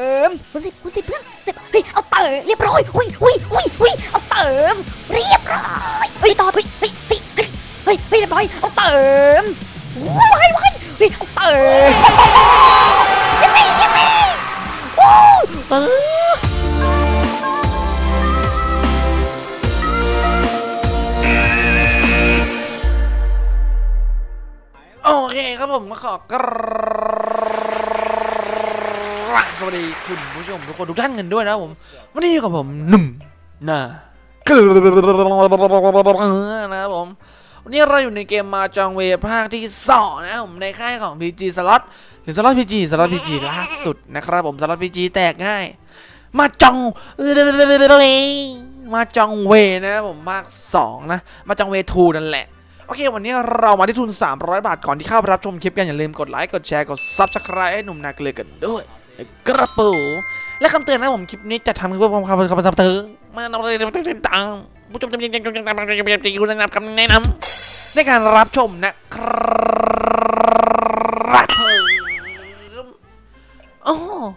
เติมคุณสิบคุณสิบเพื่อนสิบเฮ้ยเอาเติมเรียบร้อยหุยหุยหุยหุยเอาเติมเรียบร้อยเฮ้ยต่อเฮ้ยเฮ้ยเฮ้ยเฮ้ยเรียบร้อยเอาเติมว้ายว้ายเฮ้ยเอาเติมยังไงยังไงโอ้เออโอเคครับผมก็ขอกร สวัสดีคุณผู้ชมทุกคนทุกท่านกันด้วยนะผมวันนี้อยู่กับผมหนุ่มนะนะครับผมวันนี้เราอยู่ในเกมมาจองเวภาคที่สองนะผมในค่ายของ PG Slot หรือ Slot PG Slot PG ล่าสุดนะครับผม Slot PG แตกง่าย มาจองมาจองเวนะครับผมภาคสองนะ มาจองเวทูนั่นแหละโอเค วันนี้เรามาที่ทุน 300 บาท ก่อนที่เข้าไปรับชมคลิปกัน อย่าลืมกดไลค์ กดแชร์ กด Subscribe ให้หนุ่มนาเกลือกันด้วย กระปูและคำเตือนนะผมคลิปนี้จะทำเพื่อความคำคำคำเตือนมาเราเลยต่างผู้ชมจำเป็นจำเป็นจำเป็นจำเป็นจำเป็นจำเป็นคำแนะนำในการรับชมนะครับผมอ๋อ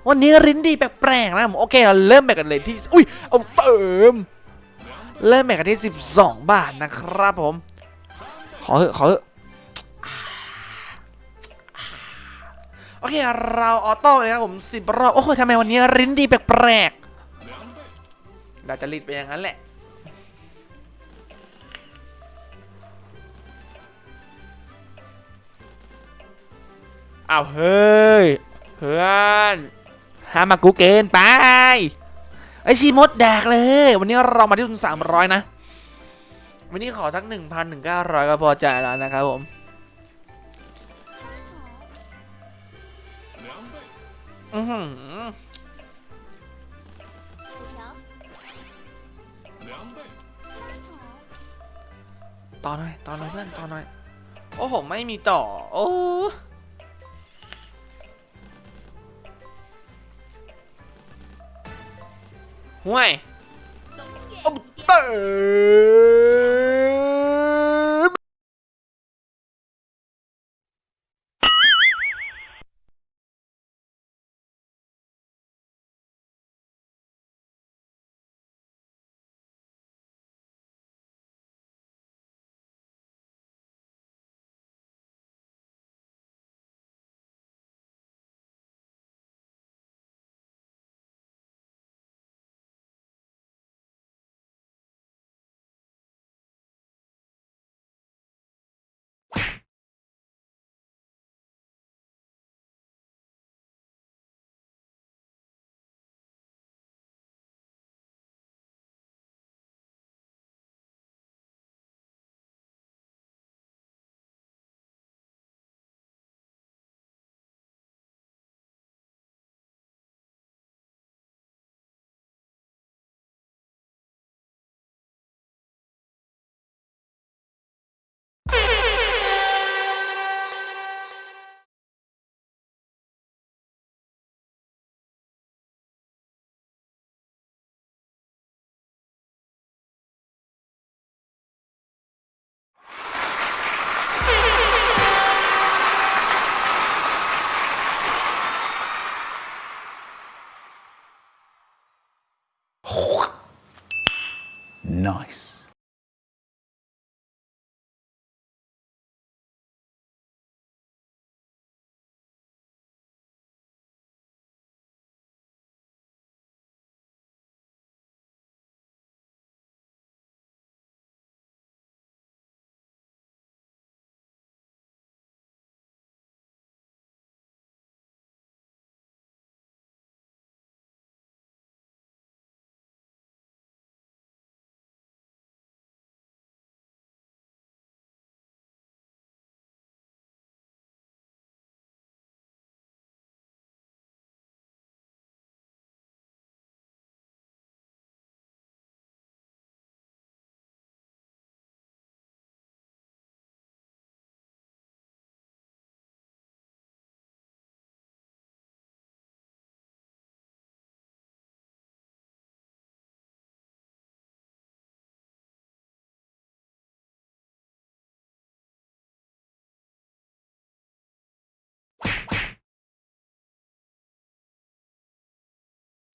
วันนี้รินดีแปลกๆนะผมโอเคเราเริ่มแบกันเลยที่อุ้ยเอาเติมเริ่มแบกกันที่ 12 บาทนะครับผมขอเถอะขอเถอะ โอเค เราออโต้เลยครับผมสิบรอบ โอ้โหทำไมวันนี้ริ้นดีแปลกๆเราจะรีดไปอย่างนั้นแหละอ้าวเฮ้ย เพื่อนห้ามมากูเกนไป ไอชีมดแดกเลย วันนี้เรามาที่ทุนสามร้อยนะ วันนี้ขอสักหนึ่งพันหนึ่งเก้าร้อยก็พอใจแล้วนะครับผม อือหือต่อหน่อยต่อหน่อยเพื่อนต่อหน่อย โอ้ผมไม่มีต่อ โอ้ห่วยเอาเติม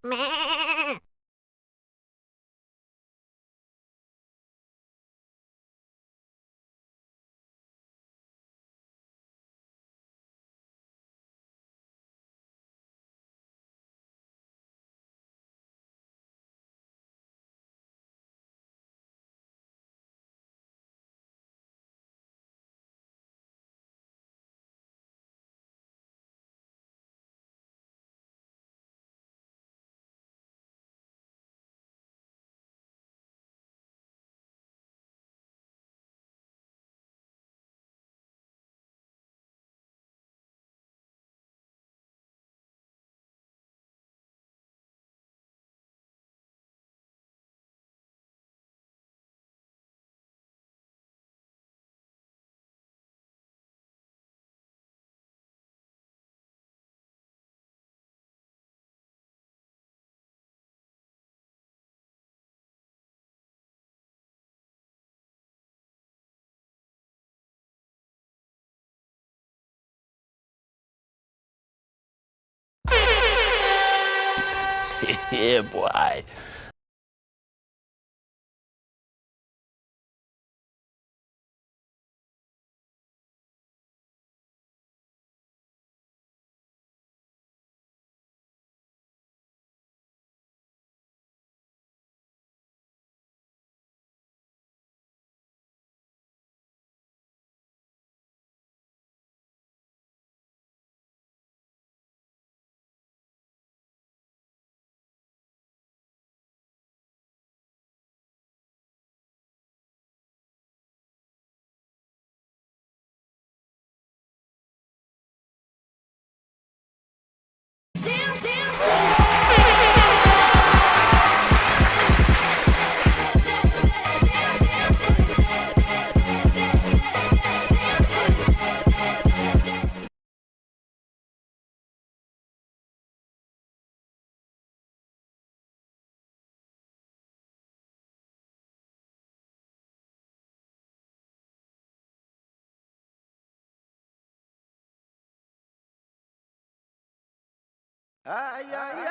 Meh. yeah, boy. Ai, ai,